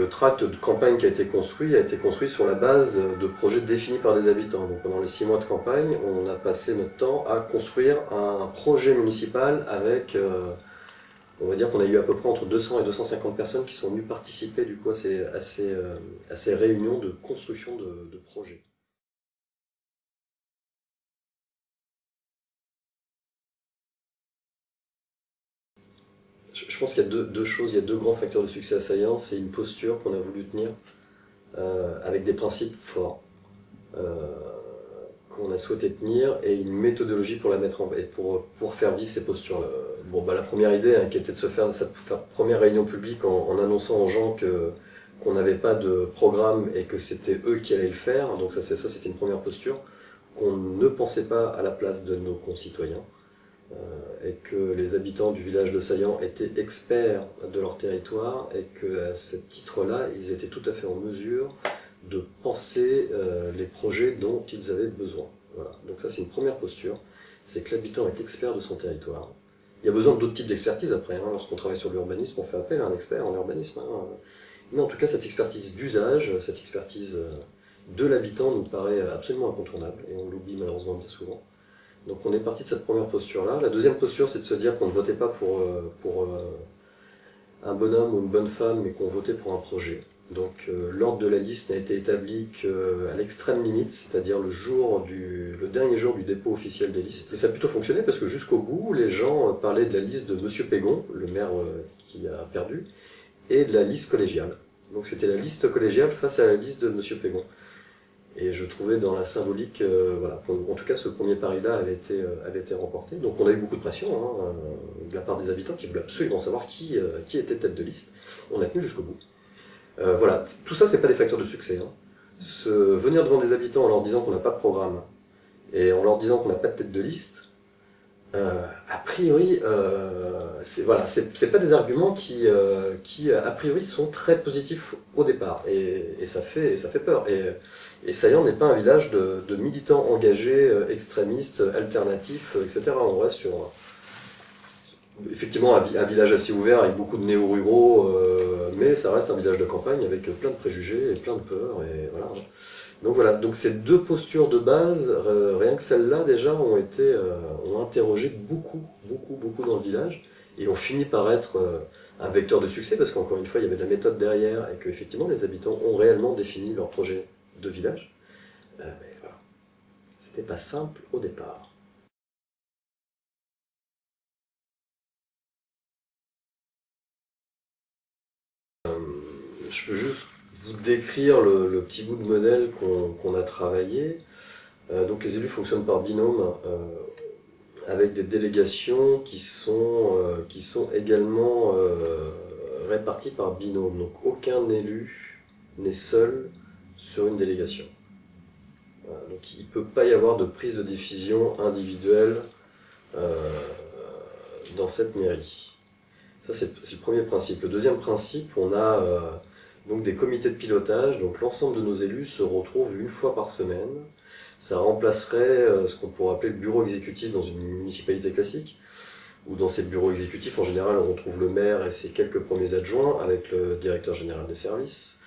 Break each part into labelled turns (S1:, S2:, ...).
S1: le tract de campagne qui a été construit a été construit sur la base de projets définis par des habitants. Donc pendant les six mois de campagne, on a passé notre temps à construire un projet municipal avec, euh, on va dire qu'on a eu à peu près entre 200 et 250 personnes qui sont venues participer du coup à ces, à réunions de construction de, de projets. Je pense qu'il y a deux, choses, il y a deux grands facteurs de succès assaillants. C'est une posture qu'on a voulu tenir euh, avec des principes forts euh, qu'on a souhaité tenir et une méthodologie pour la mettre en pour, faire vivre ces postures. Bon, bah, la première idée hein, qui était de se faire cette première réunion publique en, annonçant aux gens qu'on n'avait pas de programme et que c'était eux qui allaient le faire. Donc ça, ça c'était une première posture qu'on ne pensait pas à la place de nos concitoyens. Euh, et que les habitants du village de Saillant étaient experts de leur territoire et qu'à ce titre-là, ils étaient tout à fait en mesure de penser euh, les projets dont ils avaient besoin. Voilà. Donc ça c'est une première posture, c'est que l'habitant est expert de son territoire. Il y a besoin d'autres types d'expertise après, hein. lorsqu'on travaille sur l'urbanisme, on fait appel à un expert en urbanisme. Hein. Mais en tout cas cette expertise d'usage, cette expertise euh, de l'habitant nous paraît absolument incontournable, et on l'oublie malheureusement bien souvent. Donc on est parti de cette première posture-là. La deuxième posture, c'est de se dire qu'on ne votait pas pour, euh, pour euh, un bonhomme ou une bonne femme, mais qu'on votait pour un projet. Donc euh, l'ordre de la liste n'a été établi qu'à l'extrême limite, c'est-à-dire le, dernier jour du dépôt officiel des listes. Et ça a plutôt fonctionné parce que jusqu'au bout, les gens parlaient de la liste de M. Pégon, le maire qui a perdu, et de la liste collégiale. Donc c'était la liste collégiale face à la liste de M. Pégon. Et je trouvais dans la symbolique, euh, voilà, en tout cas ce premier pari-là avait, été, euh, avait été remporté. Donc on a eu beaucoup de pression hein, euh, de la part des habitants qui voulaient absolument savoir qui, qui était tête de liste. On a tenu jusqu'au bout. voilà, tout ça c'est pas des facteurs de succès. Hein. Se, venir devant des habitants en leur disant qu'on n'a pas de programme et en leur disant qu'on n'a pas de tête de liste, euh, a priori, euh, c'est voilà, pas des arguments qui, euh, qui, a priori, sont très positifs au départ, et, ça, fait, ça fait peur. Et, et n'est pas un village de, militants engagés, extrémistes, alternatifs, etc. On reste sur, effectivement, un, village assez ouvert avec beaucoup de néo-ruraux, mais ça reste un village de campagne avec plein de préjugés et plein de peurs, et voilà. Donc voilà, donc ces deux postures de base, euh, rien que celles-là déjà, ont été euh, ont interrogé beaucoup, beaucoup, beaucoup dans le village, et ont fini par être euh, un vecteur de succès, parce qu'encore une fois, il y avait de la méthode derrière, et qu'effectivement, les habitants ont réellement défini leur projet de village. mais voilà, c'était pas simple au départ. Je peux juste vous décrire le, petit bout de modèle qu'on a travaillé. Euh, donc les élus fonctionnent par binôme euh, avec des délégations qui sont, euh, qui sont également réparties par binôme. Donc aucun élu n'est seul sur une délégation. donc il ne peut pas y avoir de prise de décision individuelle dans cette mairie. Ça c'est le premier principe. Le deuxième principe, on a donc des comités de pilotage, donc l'ensemble de nos élus se retrouvent une fois par semaine. Ça remplacerait euh, ce qu'on pourrait appeler le bureau exécutif dans une municipalité classique, où dans ces bureaux exécutifs, en général, on retrouve le maire et ses quelques premiers adjoints avec le directeur général des services,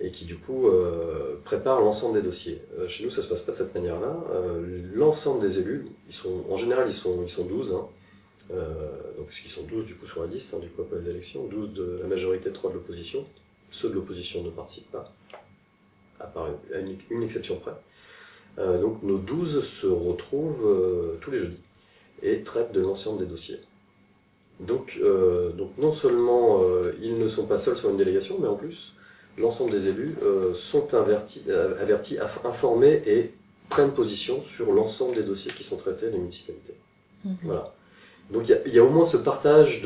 S1: et qui du coup euh, prépare l'ensemble des dossiers. Euh, chez nous, ça se passe pas de cette manière-là. l'ensemble des élus, ils sont, en général, ils sont, ils sont 12, hein, puisqu'ils sont 12 du coup sur la liste, hein, du coup après les élections, 12 de la majorité, 3 de l'opposition, ceux de l'opposition ne participent pas, à part une, exception près. Euh, donc nos 12 se retrouvent euh, tous les jeudis et traitent de l'ensemble des dossiers. Donc, euh, donc non seulement ils ne sont pas seuls sur une délégation, mais en plus l'ensemble des élus sont avertis, avertis, informés et prennent position sur l'ensemble des dossiers qui sont traités les municipalités. Mhm. Voilà. Donc il y, y, a au moins ce partage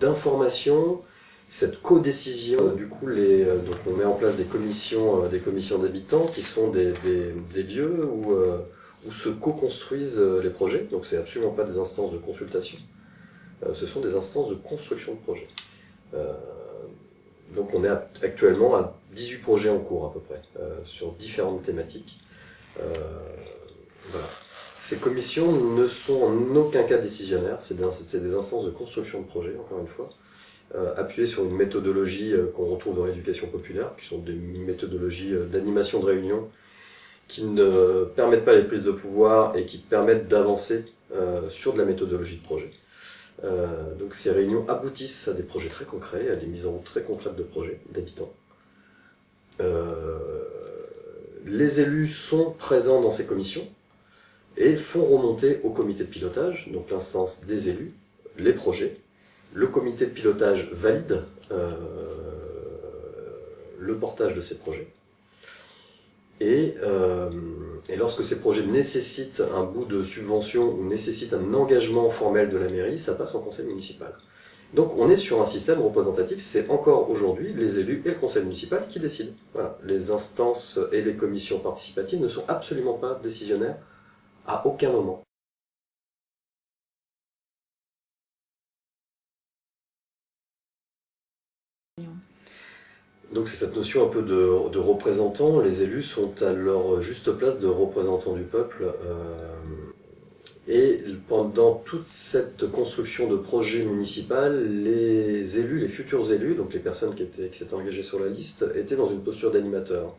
S1: d'informations cette co-décision, du coup, euh, donc on met en place des commissions euh, des commissions d'habitants qui sont des, des, lieux où, euh, où se co-construisent les projets, donc c'est absolument pas des instances de consultation, ce sont des instances de construction de projets. donc on est actuellement à 18 projets en cours à peu près, sur différentes thématiques. voilà. Ces commissions ne sont en aucun cas décisionnaires, c'est des, instances de construction de projets, encore une fois, euh, appuyé sur une méthodologie euh, qu'on retrouve dans l'éducation populaire, qui sont des méthodologies euh, d'animation de réunion, qui ne permettent pas les prises de pouvoir et qui permettent d'avancer sur de la méthodologie de projet. donc ces réunions aboutissent à des projets très concrets, à des mises en route très concrètes de projets, d'habitants. les élus sont présents dans ces commissions et font remonter au comité de pilotage, donc l'instance des élus, les projets, le comité de pilotage valide euh, le portage de ces projets. Euh, et, lorsque ces projets nécessitent un bout de subvention ou nécessitent un engagement formel de la mairie, ça passe en conseil municipal. Donc on est sur un système représentatif, c'est encore aujourd'hui les élus et le conseil municipal qui décident. Voilà. Les instances et les commissions participatives ne sont absolument pas décisionnaires à aucun moment. Donc c'est cette notion un peu de, de représentants, les élus sont à leur juste place de représentants du peuple. Euh, et pendant toute cette construction de projet municipal, les élus, les futurs élus, donc les personnes qui, étaient, qui s'étaient engagées sur la liste, étaient dans une posture d'animateur.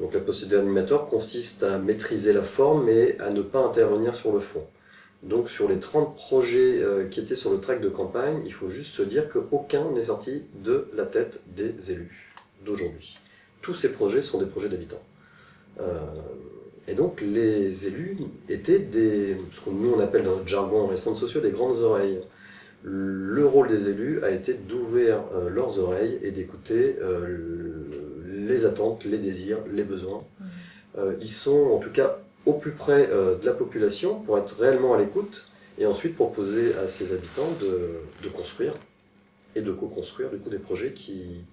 S1: Donc la posture d'animateur consiste à maîtriser la forme mais à ne pas intervenir sur le fond. Donc sur les 30 projets euh, qui étaient sur le track de campagne, il faut juste se dire qu'aucun n'est sorti de la tête des élus d'aujourd'hui. Tous ces projets sont des projets d'habitants. Euh, et donc les élus étaient des, ce que nous on appelle dans notre jargon en centres sociaux, des grandes oreilles. Le rôle des élus a été d'ouvrir euh, leurs oreilles et d'écouter euh, les attentes, les désirs, les besoins. Mmh. ils sont en tout cas au plus près de la population pour être réellement à l'écoute et ensuite proposer à ces habitants de, construire et de co-construire du coup des projets qui,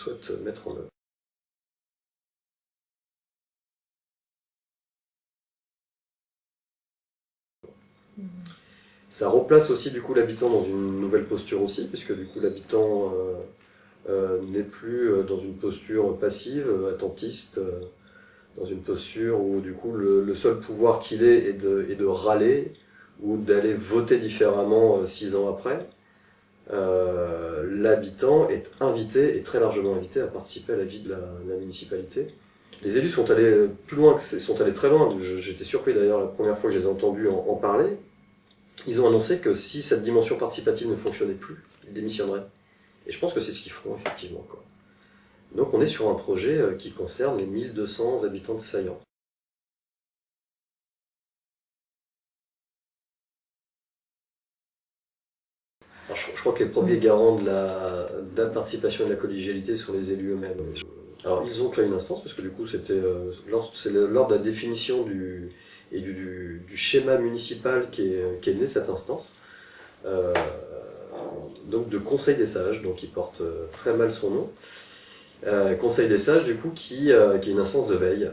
S1: souhaite mettre en œuvre. Ça replace aussi du coup l'habitant dans une nouvelle posture aussi, puisque du coup l'habitant euh, euh, n'est plus euh, dans une posture passive, attentiste, dans une posture où du coup le, seul pouvoir qu'il ait est est de râler ou d'aller voter différemment six ans après. Euh, l'habitant est invité, et très largement invité, à participer à la vie de la, municipalité. Les élus sont allés plus loin, que sont allés très loin, j'étais surpris d'ailleurs la première fois que je les ai entendus en, parler. Ils ont annoncé que si cette dimension participative ne fonctionnait plus, ils démissionneraient. Et je pense que c'est ce qu'ils feront effectivement. Donc on est sur un projet euh, qui concerne les 1200 habitants de Saillant. Je, crois que les premiers garants de la, participation et de la collégialité sont les élus eux-mêmes. Alors ils ont créé une instance, parce que du coup c'était euh, lors, de la définition du, et du, schéma municipal qui est, qui née cette instance. Euh, donc de Conseil des sages, donc il porte euh, très mal son nom. Conseil des sages, du coup, qui, qui est une instance de veille,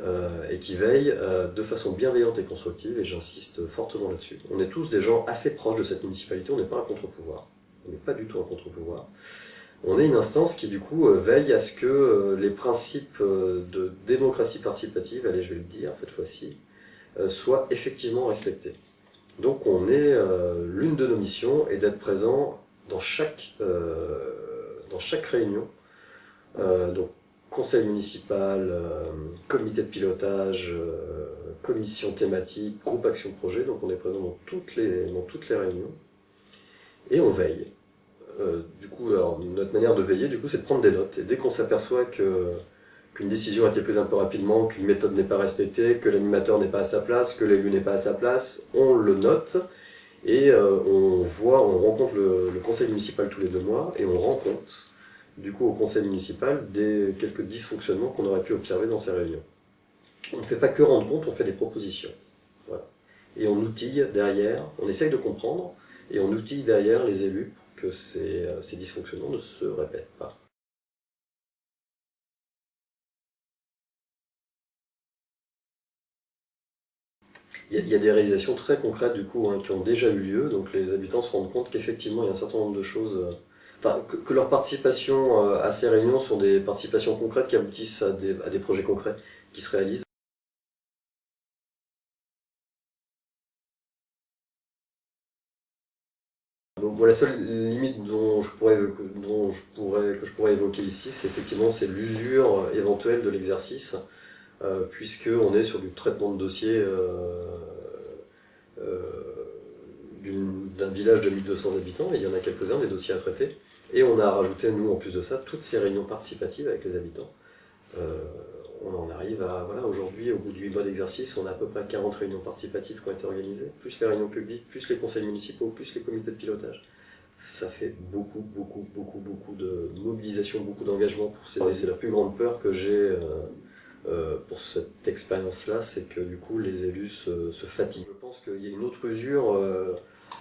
S1: et qui veille de façon bienveillante et constructive, et j'insiste fortement là-dessus. On est tous des gens assez proches de cette municipalité, on n'est pas un contre-pouvoir on n'est pas du tout un contre-pouvoir. On est une instance qui du coup euh, veille à ce que euh, les principes euh, de démocratie participative, allez je vais le dire cette fois-ci, soient effectivement respectés. Donc on est, l'une de nos missions est d'être présent dans chaque, dans chaque réunion, donc conseil municipal, comité de pilotage, commission thématique, groupe action projet, donc on est présent dans toutes les, dans toutes les réunions, et on veille. Euh, du coup, notre manière de veiller, du coup, c'est de prendre des notes. Et dès qu'on s'aperçoit qu'une décision a été prise un peu rapidement, qu'une méthode n'est pas respectée, que l'animateur n'est pas à sa place, que l'élu n'est pas à sa place, on le note et euh, on voit, on rencontre le, conseil municipal tous les deux mois et on rend compte, du coup, au conseil municipal des quelques dysfonctionnements qu'on aurait pu observer dans ces réunions. On ne fait pas que rendre compte, on fait des propositions. Et on outille derrière, on essaye de comprendre, et on outille derrière les élus que euh, ces, dysfonctionnements ne se répètent pas. Il y, a, des réalisations très concrètes du coup hein, qui ont déjà eu lieu, donc les habitants se rendent compte qu'effectivement il y a un certain nombre de choses, euh, que, leur participation euh, à ces réunions sont des participations concrètes qui aboutissent à des projets concrets qui se réalisent. La seule limite dont je pourrais, que je pourrais évoquer ici, c'est effectivement l'usure éventuelle de l'exercice, euh, puisqu'on est sur du traitement de dossier euh, euh, d'un village de 1200 habitants, et il y en a quelques-uns des dossiers à traiter, et on a rajouté, nous, en plus de ça, toutes ces réunions participatives avec les habitants. On en arrive à, voilà, aujourd'hui, au bout du mois d'exercice, on a à peu près 40 réunions participatives qui ont été organisées, plus les réunions publiques, plus les conseils municipaux, plus les comités de pilotage. Ça fait beaucoup, beaucoup, beaucoup, beaucoup de mobilisation, beaucoup d'engagement pour ces C'est la plus grande peur que j'ai euh, euh, pour cette expérience-là, c'est que du coup les élus se, fatiguent. Je pense qu'il y a une autre usure euh,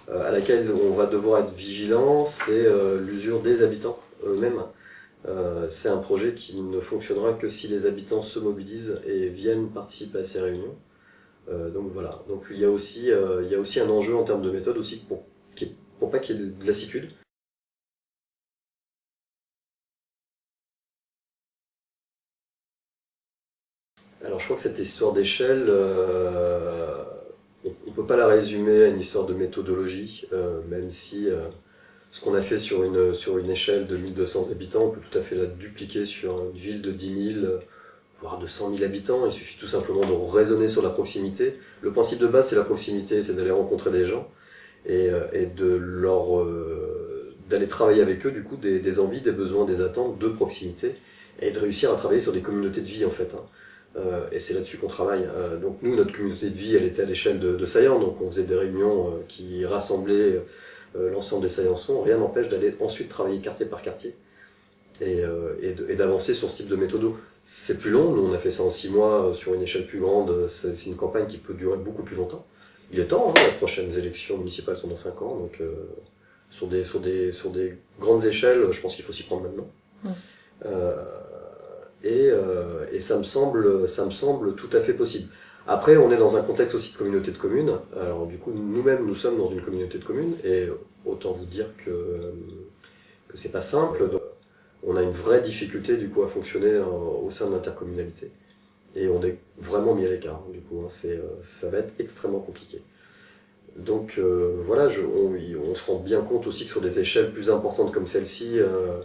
S1: à laquelle on va devoir être vigilant, c'est l'usure des habitants eux-mêmes. Euh, c'est un projet qui ne fonctionnera que si les habitants se mobilisent et viennent participer à ces réunions. Euh, donc voilà, donc il y, a aussi, euh, il y a aussi un enjeu en termes de méthode aussi pour, pour pas qu'il y ait de lassitude. Alors je crois que cette histoire d'échelle, on ne peut pas la résumer à une histoire de méthodologie, même si ce qu'on a fait sur une, sur une échelle de 1200 habitants, on peut tout à fait la dupliquer sur une ville de 10 000, voire de 100 000 habitants. Il suffit tout simplement de raisonner sur la proximité. Le principe de base, c'est la proximité, c'est d'aller rencontrer des gens et, euh, et de leur euh, d'aller travailler avec eux, du coup, des, des, envies, des besoins, des attentes de proximité et de réussir à travailler sur des communautés de vie, en fait. Hein. Euh, et c'est là-dessus qu'on travaille. donc nous, notre communauté de vie, elle était à l'échelle de, de donc on faisait des réunions qui rassemblaient l'ensemble des saillançons, rien n'empêche d'aller ensuite travailler quartier par quartier et, euh, et d'avancer sur ce type de méthode. C'est plus long, nous on a fait ça en six mois euh, sur une échelle plus grande, c'est une campagne qui peut durer beaucoup plus longtemps. Il est temps, hein, les prochaines élections municipales sont dans cinq ans, donc sur, des, sur, des, sur des grandes échelles, je pense qu'il faut s'y prendre maintenant. et, et ça, me semble, ça me semble tout à fait possible. Après, on est dans un contexte aussi de communauté de communes. Alors du coup, nous-mêmes, nous sommes dans une communauté de communes, et autant vous dire que, que c'est pas simple. on a une vraie difficulté du coup à fonctionner au sein de l'intercommunalité. Et on est vraiment mis à l'écart, du coup, hein. euh, ça va être extrêmement compliqué. Donc euh, voilà, je, on, se rend bien compte aussi que sur des échelles plus importantes comme celle-ci, euh,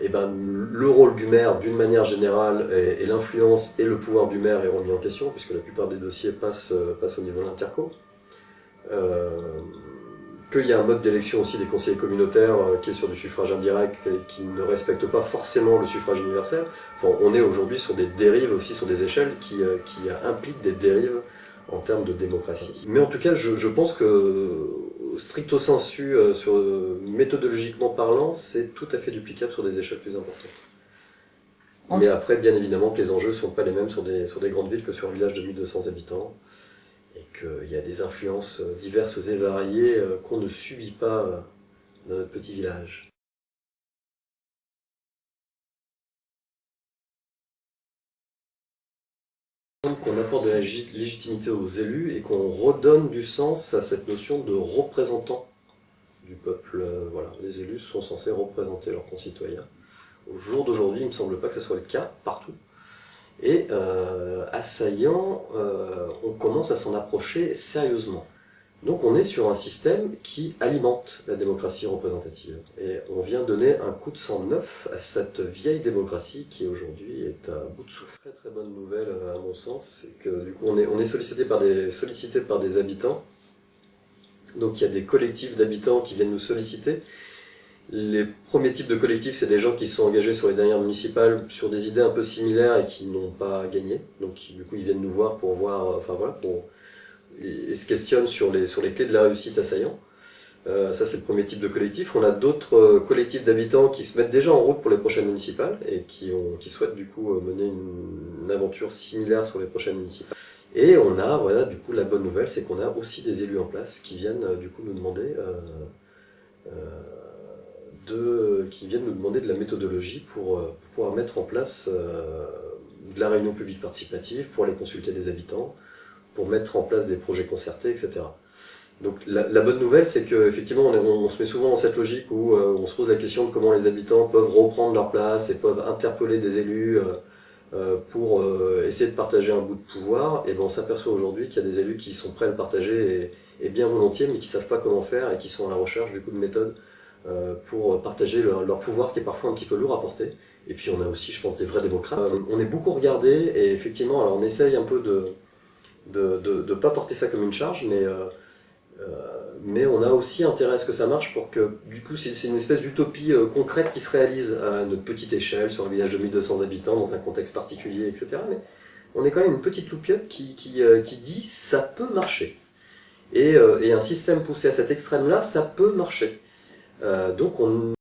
S1: eh ben, le rôle du maire, d'une manière générale, et, l'influence et le pouvoir du maire est remis en question, puisque la plupart des dossiers passent, euh, passent au niveau de l'interco. Euh, qu'il y a un mode d'élection aussi des conseillers communautaires euh, qui est sur du suffrage indirect et qui ne respecte pas forcément le suffrage universel. Enfin, on est aujourd'hui sur des dérives aussi, sur des échelles qui, qui impliquent des dérives en termes de démocratie. Mais en tout cas, je, je pense que stricto sensu, euh, sur, euh, méthodologiquement parlant, c'est tout à fait duplicable sur des échelles plus importantes. Mais après, bien évidemment, que les enjeux ne sont pas les mêmes sur des, sur des grandes villes que sur un village de 1200 habitants, et qu'il y a des influences euh, diverses et variées qu'on ne subit pas dans notre petit village. Qu'on apporte de la légitimité aux élus et qu'on redonne du sens à cette notion de représentant du peuple. Euh, voilà, les élus sont censés représenter leurs concitoyens. Au jour d'aujourd'hui, il ne me semble pas que ce soit le cas partout. Et euh, assaillant, euh, on commence à s'en approcher sérieusement. Donc on est sur un système qui alimente la démocratie représentative. Et on vient donner un coup de sang neuf à cette vieille démocratie qui aujourd'hui est à bout de souffle. Très très bonne nouvelle à mon sens, c'est que du coup on est, on sollicité, par des, sollicité par des habitants. Donc il y a des collectifs d'habitants qui viennent nous solliciter. Les premiers types de collectifs, c'est des gens qui sont engagés sur les dernières municipales sur des idées un peu similaires et qui n'ont pas gagné. Donc du coup ils viennent nous voir pour voir, enfin voilà, pour et, se questionnent sur les, sur les clés de la réussite assaillant. Euh, ça c'est le premier type de collectif. On a d'autres euh, collectifs d'habitants qui se mettent déjà en route pour les prochaines municipales et qui, qui souhaitent du coup euh, mener une, aventure similaire sur les prochaines municipales. Et on a, voilà, du coup la bonne nouvelle, c'est qu'on a aussi des élus en place qui viennent du coup nous demander de, qui viennent nous demander de la méthodologie pour, pouvoir mettre en place de la réunion publique participative, pour aller consulter des habitants, pour mettre en place des projets concertés, etc. Donc la, bonne nouvelle, c'est qu'effectivement, on, on, se met souvent dans cette logique où euh, on se pose la question de comment les habitants peuvent reprendre leur place et peuvent interpeller des élus, euh, euh, pour essayer de partager un bout de pouvoir, et ben on s'aperçoit aujourd'hui qu'il y a des élus qui sont prêts à le partager et, bien volontiers, mais qui ne savent pas comment faire et qui sont à la recherche du coup de méthodes pour partager leur, pouvoir qui est parfois un petit peu lourd à porter. Et puis on a aussi, je pense, des vrais démocrates. on est beaucoup regardé et effectivement, alors on essaye un peu de de, de, pas porter ça comme une charge, mais mais on a aussi intérêt à ce que ça marche pour que, du coup, c'est une espèce d'utopie euh, concrète qui se réalise à notre petite échelle, sur un village de 1200 habitants, dans un contexte particulier, etc. Mais on est quand même une petite loupiote qui, qui, euh, qui dit « ça peut marcher et, euh, et, un système poussé à cet extrême-là, ça peut marcher. donc on